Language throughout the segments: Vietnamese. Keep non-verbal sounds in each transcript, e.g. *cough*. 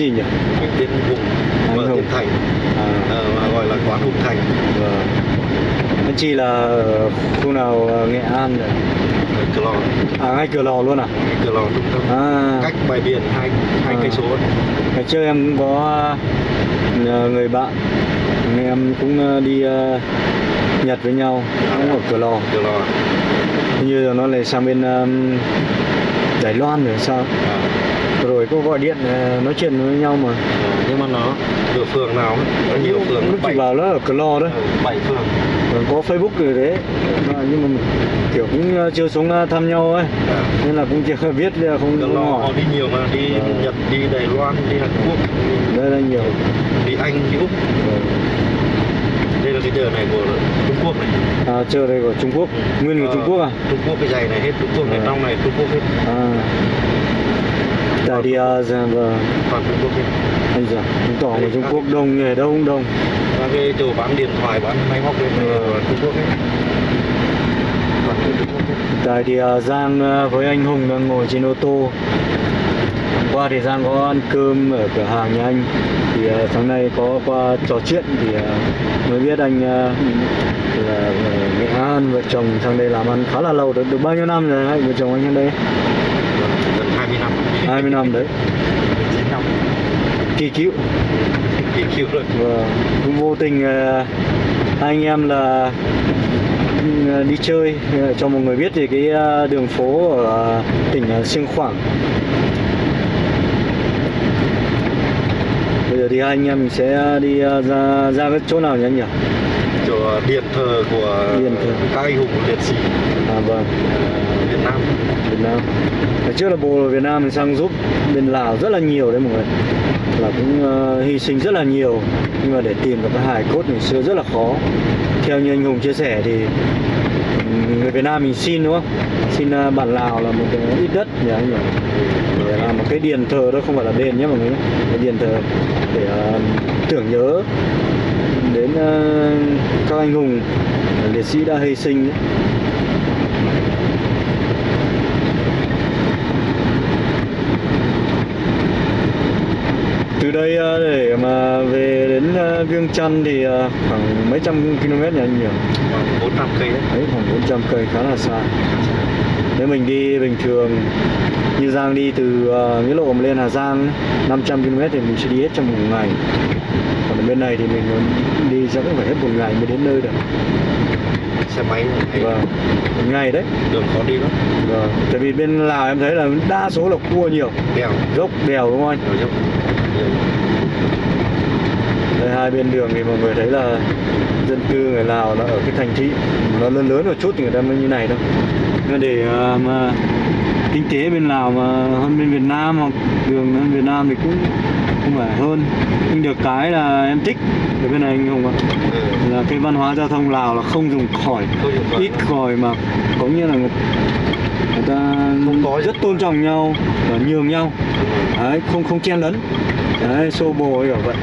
gì nhỉ? Mình tên vùng Anh Hùng. thành. À. Mà gọi là quán Hùng Thành. Vâng. Anh chị là khu nào ờ, nghệ an rồi Cửa Lò. À ngay cửa lò luôn à? Cửa Lò trung tâm à. Cách bãi biển hai hai À. cây số ngày trước em cũng có ờ, người bạn anh em cũng đi ờ, nhật với nhau cũng ở cửa lò. Cửa Lò. Như là nó lại sang bên um, Đài Loan rồi sao? À. rồi có gọi điện ờ, nói chuyện với nhau mà. Ờ, nhưng mà nó ở phường nào có nhiều phường lúc chị vào nó ở cửa lò đấy ờ, bảy phường. Còn có Facebook rồi đấy. Mà nhưng mà kiểu cũng ờ, chưa xuống ờ, thăm nhau ấy. À. nên là cũng chưa *laughs* biết không, Cửa không Lò họ đi nhiều mà đi Ờ. Nhật đi Đài Loan đi Hàn Quốc. Đi, đây là nhiều. Đi Anh đi Úc. Đây là cái chợ này của Trung Quốc này. À, chơi đây của Trung Quốc. Nguyên của Ờ, Trung Quốc à? Trung Quốc cái giày này hết Trung Quốc này Ờ. trong này Trung Quốc hết. À tại đi uh, dạ, vâng. Toàn Trung Quốc anh giờ chứng tỏ người Trung Quốc đông nghề đông đông. Và cái chỗ bán điện thoại bán máy móc bên này Ờ. Trung Quốc hết Tại thì Giang ờ, với anh Hùng đang ngồi trên ô tô. Hôm qua thì Giang có ăn cơm ở cửa hàng nhà anh. Thì ờ, sáng nay có qua trò chuyện thì mới biết anh là An vợ chồng sang đây làm ăn khá là lâu được, được bao nhiêu năm rồi hai vợ chồng anh sang đây? Gần 20 năm. 20 năm đấy. 9 năm. Kỳ cựu. Kỳ cựu rồi. Và cũng vô tình ờ, hai anh em là ừ, đi chơi. Ờ, cho mọi người biết thì cái ờ, đường phố ở tỉnh Siêng Khoảng bây giờ thì hai anh em mình sẽ đi ờ, ra ra cái chỗ nào nhỉ anh nhỉ? Chỗ điện thờ của Điện thờ. các anh hùng liệt sĩ. À vâng. Việt Nam. Việt Nam. Hồi trước là bộ Việt Nam mình sang giúp bên Lào rất là nhiều đấy mọi người. Là cũng ờ, hy sinh rất là nhiều. Nhưng mà để tìm được cái hài cốt ngày xưa rất là khó. Theo như anh Hùng chia sẻ thì người Việt Nam mình xin đúng không? Xin ờ, bạn bản Lào là một cái ít đất nhỉ anh nhỉ? Để làm một cái điện thờ đó không phải là đền nhé mọi người nhé. Cái điện thờ để uh, tưởng nhớ đến uh, các anh hùng liệt sĩ đã hy sinh ấy. từ đây uh, để mà về đến ờ, Viêng Chăn thì ờ, khoảng mấy trăm km nhỉ anh nhỉ? khoảng 400 cây đấy Đấy khoảng 400 cây khá là xa. Nếu mình đi bình thường như Giang đi từ uh, Nghĩa Lộ lên Hà Giang ấy, 500 km thì mình sẽ đi hết trong một ngày. Còn ở bên này thì mình đi chắc cũng phải hết một ngày mới đến nơi được. xe máy này Vâng, ngày đấy. đường khó đi lắm Vâng. Tại vì bên Lào em thấy là đa số là cua nhiều, đèo dốc đèo đúng không anh? nhiều dốc nhiều đây, hai bên đường thì mọi người thấy là dân cư người Lào là ở cái thành thị nó lớn lớn một chút thì người ta mới như này đâu nhưng mà để à, mà kinh tế bên Lào mà hơn bên Việt Nam hoặc đường hơn Việt Nam thì cũng không phải hơn nhưng được cái là em thích ở bên này anh Hùng ạ là cái văn hóa giao thông Lào là không dùng còi Không dùng còi. ít còi mà có nghĩa là người, ta Không có rất tôn trọng nhau và nhường nhau. Đấy, không không chen lấn. Đấy xô bồ ấy kiểu vậy.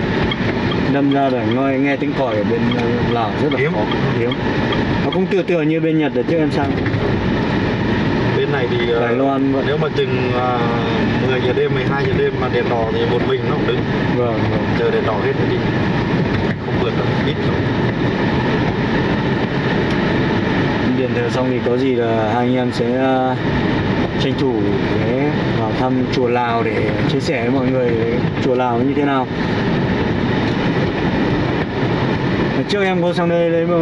Đâm ra để nghe, nghe tiếng còi ở bên ờ, Lào rất là Hiếm. khó. hiếm. Nó cũng tựa tựa như bên Nhật ở trước em sang. Bên này thì ờ, Đài Loan vậy. nếu mà chừng uh, 10 giờ đêm 12 giờ đêm mà đèn đỏ thì một mình nó cũng đứng. Vâng, vâng. chờ đèn đỏ hết rồi đi. Không vượt được ít rồi điện xong thì có gì là hai anh em sẽ ờ, tranh thủ để vào thăm chùa Lào để chia sẻ với mọi người chùa Lào như thế nào trước em có sang đây đấy mà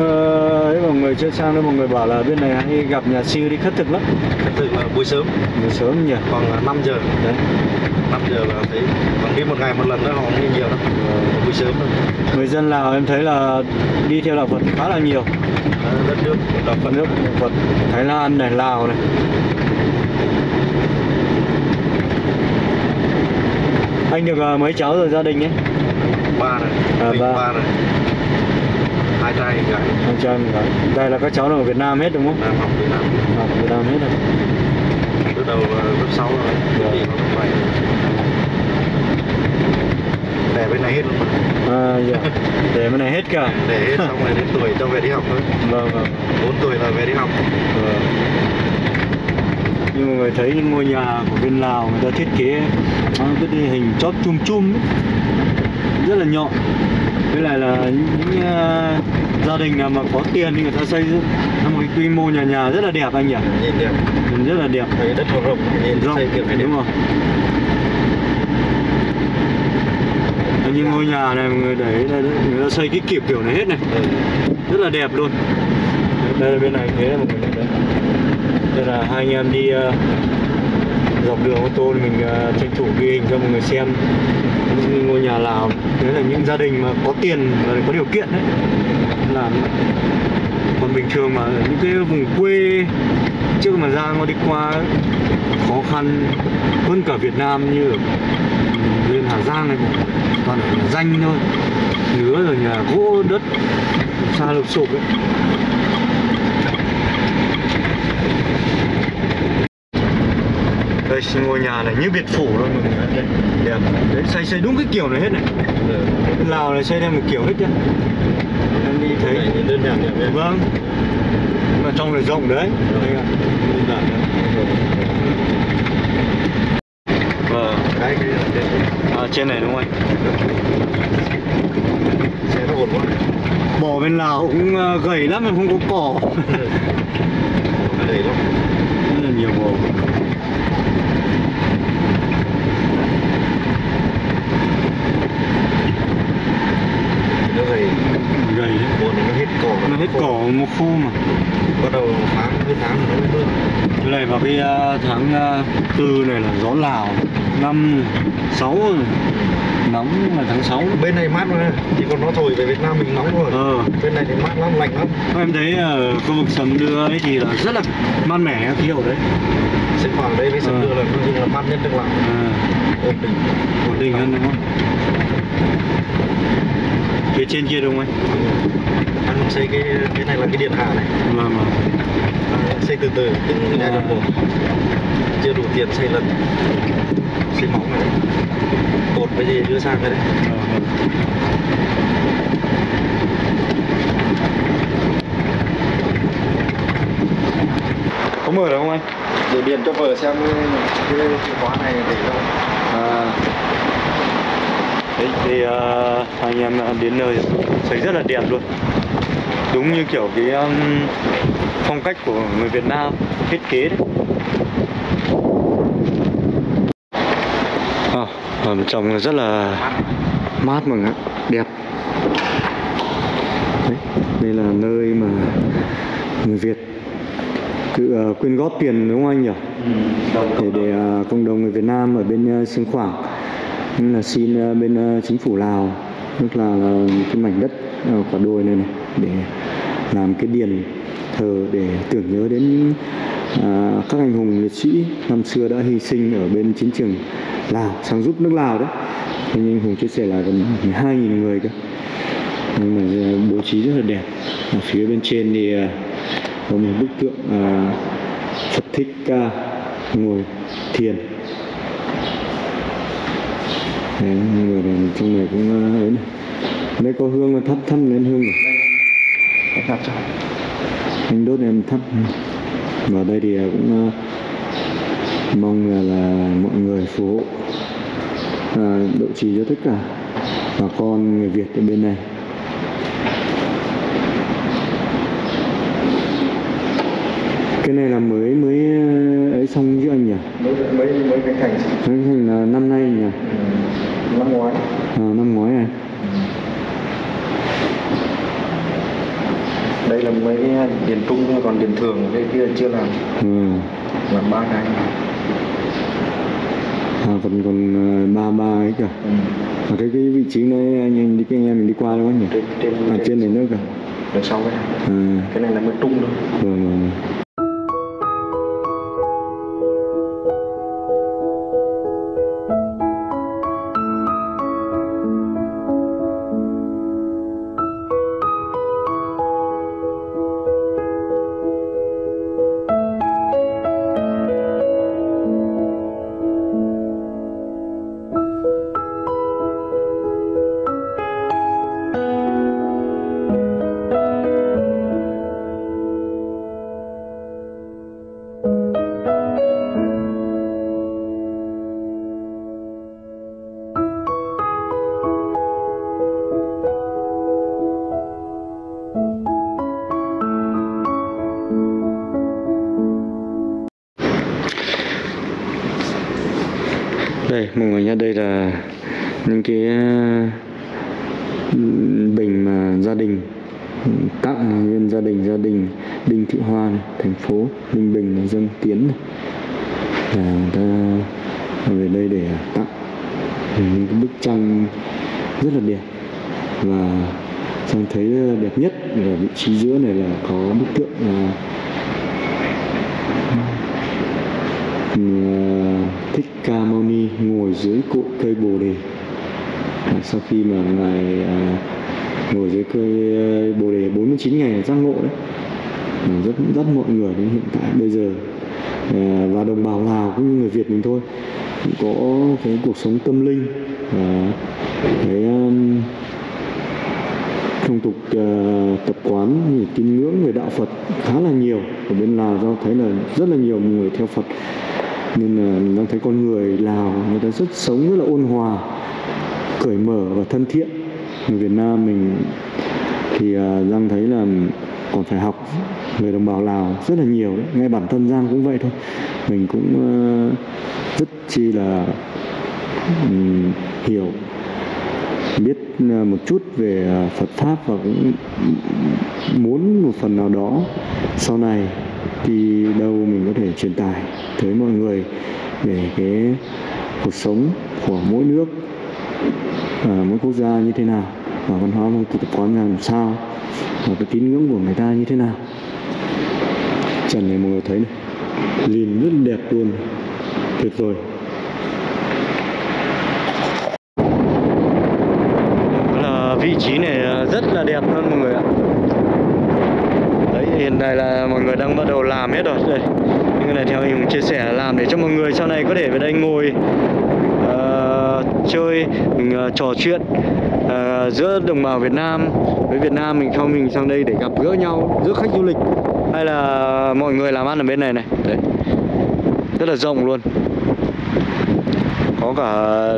đấy mọi người chưa sang đây mọi người bảo là bên này hay gặp nhà sư đi khất thực lắm. Thật sự là buổi sớm. Buổi sớm nhỉ? Khoảng 5 giờ. Đấy. 5 giờ là thấy còn đi một ngày một lần nữa họ không đi nhiều đâu buổi sớm thôi. Người dân Lào em thấy là đi theo đạo Phật khá là nhiều. À, đất nước đạo Phật. Nước Phật Thái Lan này Lào này. Anh được ờ, mấy cháu rồi gia đình ấy? Ba này. À, ba. ba này hai trai gái. Anh cho em gái. đây là các cháu ở Việt Nam hết đúng không? Đang học Việt Nam. Học Việt Nam hết rồi. Lúc đầu là lớp 6 rồi. Đi vào lớp 7 để bên này hết luôn. À dạ. Để bên này hết cả. Để hết xong rồi đến tuổi cho về đi học thôi. Vâng vâng. 4 tuổi là về đi học. Vâng. như mọi người thấy những ngôi nhà của bên Lào người ta thiết kế nó cái địa hình chóp chum chum ấy. rất là nhọn với lại là những ờ, gia đình nào mà có tiền thì người ta xây một cái quy mô nhà nhà rất là đẹp anh nhỉ? Nhìn đẹp. Nhìn rất là đẹp. Thấy đất rộng nhìn rộng xây kiểu đúng Đấy, như ngôi nhà này mọi người để đây người ta xây cái kiểu kiểu này hết này. Ừ. rất là đẹp luôn. Đây là bên này thế là mọi người đây là hai anh em đi ờ, dọc đường ô tô thì mình ờ, tranh thủ ghi hình cho mọi người xem. Những ngôi nhà lào đấy là những gia đình mà có tiền và có điều kiện đấy. Làm còn bình thường mà những cái vùng quê trước mà ra nó đi qua, khó khăn hơn cả Việt Nam như ở ừ, bên Hà Giang này, toàn ở nhà danh thôi. Nứa rồi nhà gỗ đất, xa lục sụp ấy. Đây ngôi nhà này như biệt phủ luôn mọi người đây đẹp. Đấy xây xây đúng cái kiểu này hết này. Ừ. Bên Lào này xây theo một kiểu hết nhá em đi thấy. Đơn giản đẹp vâng. Mà trong này rộng đấy. Đây ạ. Đơn giản đấy. Vâng. Cái à, trên này đúng không anh? Bò bên Lào cũng ờ, gầy lắm mà không có cỏ. Đầy lắm. Rất là nhiều bò nó gầy. Gầy đấy buồn nó hết cỏ nó hết cỏ một khu mà. Bắt đầu tháng hết tháng nó mới mưa. Cái này vào cái ờ, tháng ờ, tư này là gió Lào năm sáu rồi. Nóng là tháng 6 bên này mát mà chỉ còn nó thổi về Việt Nam mình nóng rồi ờ. Bên này thì mát lắm lạnh lắm. Em thấy ở khu vực sầm đưa ấy thì là rất là mát mẻ khí hậu đấy. Hoạt ở đây với sân Ờ. đưa là nói chung là mát nhất trong làng à, ổn định. Ổn định hơn đúng không phía trên kia đúng không anh? Anh xây cái cái này là cái điện hạ này. Vâng vâng. À, xây từ từ từng giai đoạn một chưa đủ tiền xây lần. Xây móng này. Cột cái gì đưa sang cái đấy Ờ, vâng. có mở được không anh? Để điện cho vợ xem cái khóa này để đâu à đấy thì uh, anh em đến nơi thấy rất là đẹp luôn. Đúng như kiểu cái um, phong cách của người Việt Nam thiết kế đấy. À, ở trong rất là mát mọi người ạ, đẹp. Đấy, đây là nơi mà người Việt tự ờ, quyên góp tiền đúng không anh nhỉ? Để để ờ, cộng đồng người Việt Nam ở bên uh, Siêng Khoảng nên là xin ờ, bên ờ, chính phủ Lào tức là, ờ, cái mảnh đất ở quả đồi này này để làm cái điền thờ để tưởng nhớ đến à, các anh hùng liệt sĩ năm xưa đã hy sinh ở bên chiến trường Lào sang giúp nước Lào đấy. Thế nhưng Hùng chia sẻ là gần 12.000 người cơ. Nhưng mà bố trí rất là đẹp. Ở phía bên trên thì có một bức tượng à, Phật Thích Ca ngồi thiền. Đấy, người này trong này cũng ờ, ấy này đây có hương thắp thắp lên hương rồi. Đặt cho. Anh đốt em thắp. Vào đây thì cũng ờ, mong là, là mọi người phù hộ à, độ trì cho tất cả bà con người Việt ở bên này. Cái này là mới mới ờ, ấy xong chứ anh nhỉ cái thành Khánh Thành là năm nay nhỉ? Ừ, năm ngoái. À, năm ngoái này đây là mấy cái điền trung thôi còn điền thường cái kia chưa làm. Ừ. làm ba cái. À, còn còn ờ, ba ba ấy cả ừ. à, cái cái vị trí này anh em đi cái anh em mình đi qua không nhỉ? Trên trên à, trên này nữa cả đằng sau cái này à, cái này là mới trung thôi. Vâng đây mọi người nhé đây là những cái bình mà gia đình tặng nguyên gia đình gia đình Đinh Thị Hoa này, thành phố Ninh Bình này, dân Tiến này. là người ta về đây để tặng những cái bức tranh rất là đẹp và Sang thấy đẹp nhất là vị trí giữa này là có bức tượng là thích ca mâu ni ngồi dưới cội cây bồ đề. À, sau khi mà ngài à, ngồi dưới cây à, bồ đề 49 ngày giác ngộ đấy à, rất rất mọi người đến hiện tại. Bây giờ à, và đồng bào lào cũng như người việt mình thôi cũng có cái cuộc sống tâm linh à, cái um, phong tục uh, tập quán tín ngưỡng về đạo Phật khá là nhiều. Ở bên Lào do thấy là rất là nhiều người theo Phật nên là nó đang thấy con người Lào người ta rất sống rất là ôn hòa, cởi mở và thân thiện người Việt Nam mình thì à, Giang thấy là còn phải học người đồng bào Lào rất là nhiều đấy. ngay bản thân Giang cũng vậy thôi mình cũng rất chi là hiểu, biết một chút về à, Phật pháp và cũng muốn một phần nào đó sau này đi đâu mình có thể truyền tải tới mọi người về cái cuộc sống của mỗi nước à, mỗi quốc gia như thế nào và văn hóa phong tục tập quán làm sao và cái tín ngưỡng của người ta như thế nào. Trần này mọi người thấy này. Nhìn rất đẹp luôn. Tuyệt vời. Là vị trí này rất là đẹp luôn mọi người ạ hiện tại là mọi người đang bắt đầu làm hết rồi. Đây. Những cái này theo mình chia sẻ là làm để cho mọi người sau này có thể về đây ngồi uh, chơi mình uh, trò chuyện uh, giữa đồng bào Việt Nam. Với Việt Nam mình sau mình sang đây để gặp gỡ nhau giữa khách du lịch. Hay là mọi người làm ăn ở bên này này. Đấy rất là rộng luôn. Có cả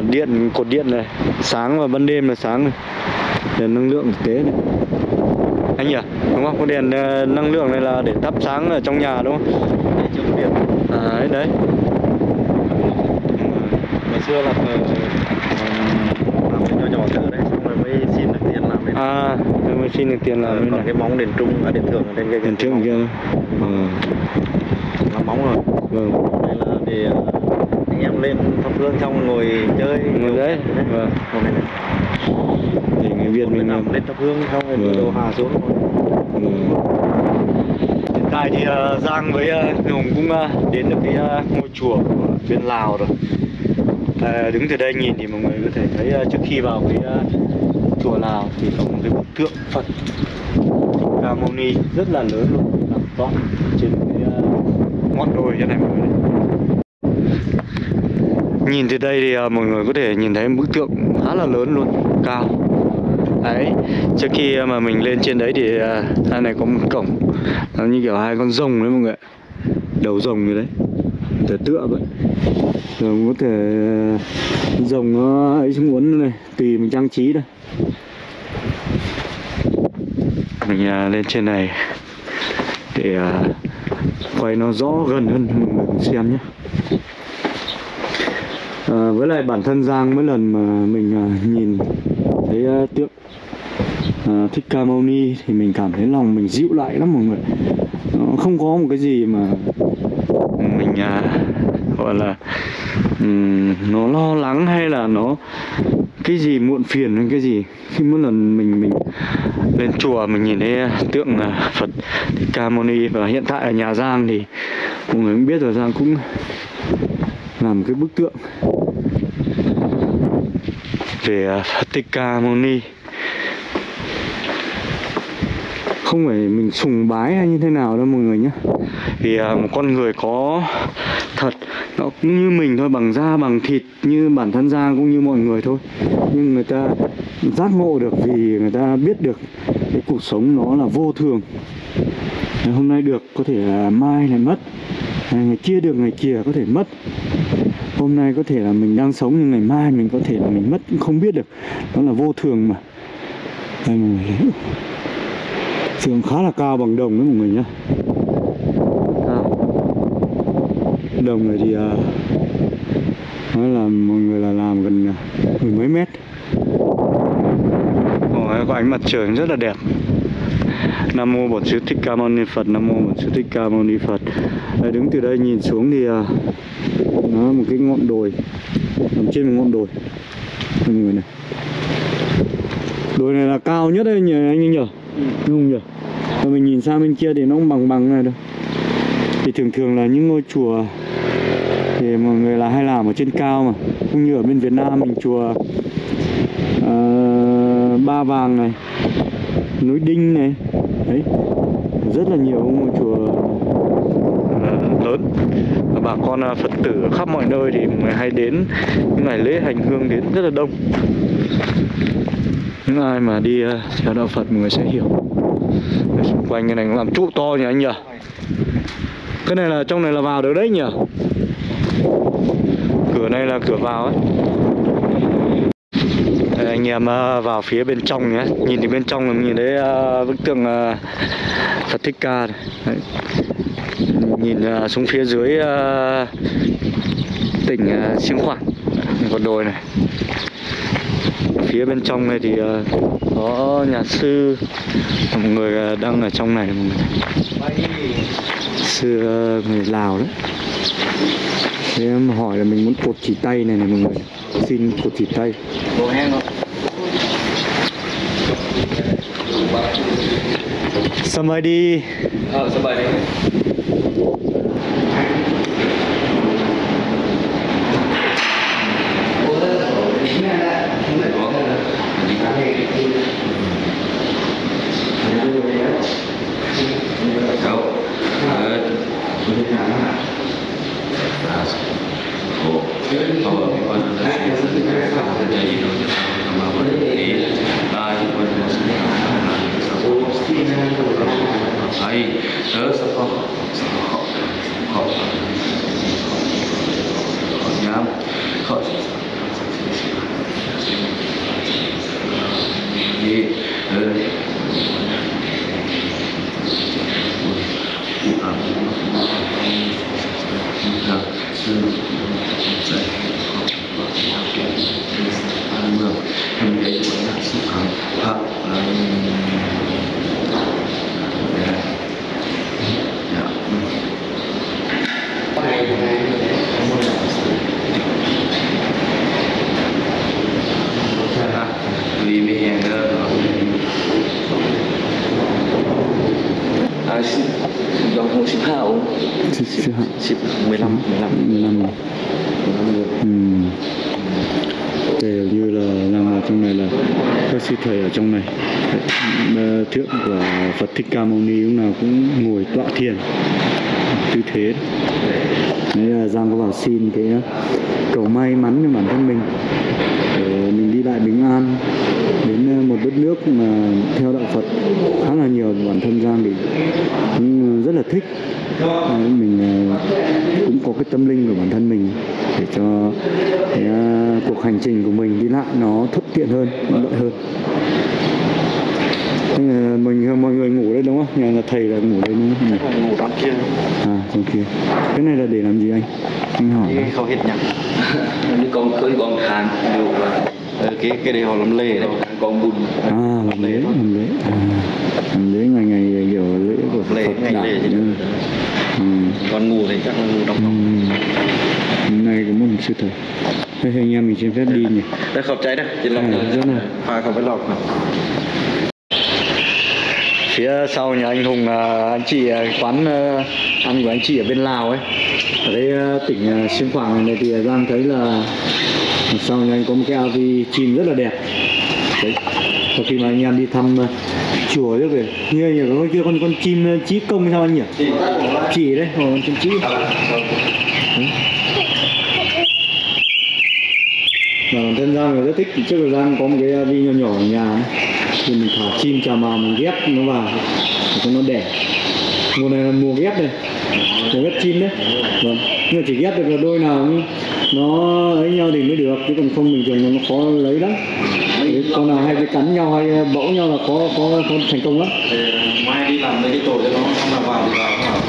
điện cột điện này. Sáng và ban đêm là sáng này. Để năng lượng thực tế này anh nhỉ? Đúng không? Có đèn ờ, năng lượng này là để thắp sáng ở trong nhà đúng không? Để chống điện à đấy đấy. Ngày xưa là ờ, làm cái nhỏ nhỏ thử đấy xong rồi mới xin được tiền làm à mới xin được tiền Ờ, làm bên còn cái móng đèn trung à, đèn thường ở trên cái tiền trước kia làm móng rồi. Vâng. Đây là để ờ, anh em lên thắp hương xong ngồi chơi Ngồi đấy, vâng. Này này thì người Việt mình nằm lên thắp hương xong rồi Vâng. đồ hà xuống Ừ. Hiện tại thì ờ, Giang với uh, Hùng cũng ờ, đến được cái ngôi chùa của bên Lào rồi. À, đứng từ đây nhìn thì mọi người có thể thấy trước khi vào cái chùa Lào thì có một cái bức tượng Phật Ca Mâu Ni rất là lớn luôn, to trên cái ngọn đồi như này mọi người. Nhìn từ đây thì à, mọi người có thể nhìn thấy bức tượng khá là lớn luôn, cao. Đấy trước khi à, mà mình lên trên đấy thì à, hai này có một cổng nó như kiểu hai con rồng đấy mọi người đầu rồng như đấy để tựa vậy. Rồi có thể à, rồng nó ấy xuống uốn này tùy mình trang trí đây mình à, lên trên này để à, quay nó rõ gần hơn cho mọi người xem nhé. Ờ, với lại bản thân Giang mỗi lần mà mình à, nhìn thấy ờ, tượng ờ, Thích Ca Mâu Ni thì mình cảm thấy lòng mình dịu lại lắm mọi người. Nó không có một cái gì mà mình à, gọi là um, nó lo lắng hay là nó cái gì muộn phiền hay cái gì. Khi mỗi lần mình mình lên chùa mình nhìn thấy tượng à, Phật Thích Ca Mâu Ni và hiện tại ở nhà Giang thì mọi người cũng biết rồi Giang cũng làm cái bức tượng. Về à, Thích không phải mình sùng bái hay như thế nào đâu mọi người nhé. Vì à, một con người có thật nó cũng như mình thôi bằng da bằng thịt như bản thân da cũng như mọi người thôi. Nhưng người ta giác ngộ được vì người ta biết được cái cuộc sống nó là vô thường. Ngày hôm nay được có thể là mai lại mất ngày kia được ngày kia có thể mất hôm nay có thể là mình đang sống nhưng ngày mai mình có thể là mình mất cũng không biết được. Đó là vô thường mà. Đây mọi người sườn khá là cao bằng đồng đấy mọi người nhá. Cao đồng này thì à, nói là mọi người là làm gần à, mười mấy mét. Ồ, có ánh mặt trời rất là đẹp. Nam mô Bổn Sư Thích Ca Mâu Ni Phật. Nam mô Bổn Sư Thích Ca Mâu Ni Phật. Đấy, đứng từ đây nhìn xuống thì à, nó một cái ngọn đồi. Nằm trên một ngọn đồi. Mọi người này. Đồi này là cao nhất đấy nhỉ anh ấy nhỉ đúng không nhỉ và mình nhìn sang bên kia thì nó cũng bằng bằng này đâu thì thường thường là những ngôi chùa thì mọi người là hay làm ở trên cao mà. Cũng như ở bên Việt Nam mình chùa ờ, Ba Vàng này núi Đinh này đấy rất là nhiều ngôi chùa. Ừ, lớn. Và bà con à, Phật tử ở khắp mọi nơi thì người hay đến những ngày lễ hành hương đến rất là đông. Những ai mà đi à, theo đạo Phật mọi người sẽ hiểu. Ở xung quanh cái này cũng làm trụ to nhỉ anh nhỉ? Cái này là, trong này là vào được đấy nhỉ? Cửa này là cửa vào ấy anh em ờ, vào phía bên trong nhé. Nhìn thì bên trong là mình nhìn thấy ờ, bức tượng ờ, Phật Thích Ca này. Đấy. nhìn xuống phía dưới tỉnh Siêng Khoảng con đồi này. Phía bên trong này thì có nhà sư, một người đang ở trong này. Một người sư người Lào đấy. Thế em hỏi là mình muốn cột chỉ tay này này mọi người. Xin cột chỉ tay. สบายดีเออสบายดีโอ้ยเขาบอกว่าน่าจะเป็นการสร้างใจดีเนาะ dòng hồ 15 ống 10, 15, 15 15 Ừm. Đây như là đang ở trong này là các sư thầy ở trong này. Thượng của Phật Thích Ca Mâu Ni lúc nào cũng ngồi tọa thiền. Tư thế. Đấy là Giang có bảo xin cái cầu may mắn cho bản thân mình. Để mình đi lại bình an Đến ờ, một đất nước mà theo đạo Phật khá là nhiều bản thân Giang thì cũng rất là thích ờ, mình ờ, cũng có cái tâm linh của bản thân mình để cho cái ờ, cuộc hành trình của mình đi lại nó thuận tiện hơn nó lợi hơn mình mọi người ngủ đây đúng không? Nhà là thầy là ngủ đây đúng không? Thầy ngủ đằng kia. À, đằng kia. Cái này là để làm gì anh? Anh hỏi. Đi không hết nhá. Những *laughs* con cưới con hàng đều là ờ, cái cái đấy họ làm lề đấy con bùn. À làm lễ làm lễ à, làm lễ ngày ngày kiểu lễ của Phật ngày đạo lề chứ ừ. Ừ. còn ngủ thì chắc là ngủ đóng Ừ. phòng Hôm nay có một sư thầy Thế thì anh em mình xin phép đi nhỉ? Đây khẩu cháy đây. Trên lòng À, rất là- pha không phải lọc nào. Phía sau nhà anh Hùng là anh chị à, quán à, ăn của anh chị ở bên Lào ấy. Ở đây à, tỉnh à, Xiêm Phạng này thì Giang thấy là sau nhà anh có một cái AV chim rất là đẹp. Đấy. Sau khi mà anh em đi thăm uh, chùa trước về Như nhỉ, có con kia con con chim à, chí công sao anh nhỉ? Chỉ đấy, ờ, con chim trí Đấy. Và bản thân Giang rất thích trước thời gian có một cái AV nhỏ nhỏ ở nhà ấy. thì mình thả chim trà màu mình ghép nó vào để cho nó đẻ. Mùa này là mùa ghép này. Mùa ghép chim đấy. Vâng. Nhưng mà chỉ ghép được là đôi nào nhưng nó ấy nhau thì mới được chứ còn không bình thường nó khó lấy lắm. Con nào hay cái cắn nhau hay bẫu nhau là khó khó, khó thành công lắm. Mai đi làm mấy cái tổ cho nó không là vào thì vào.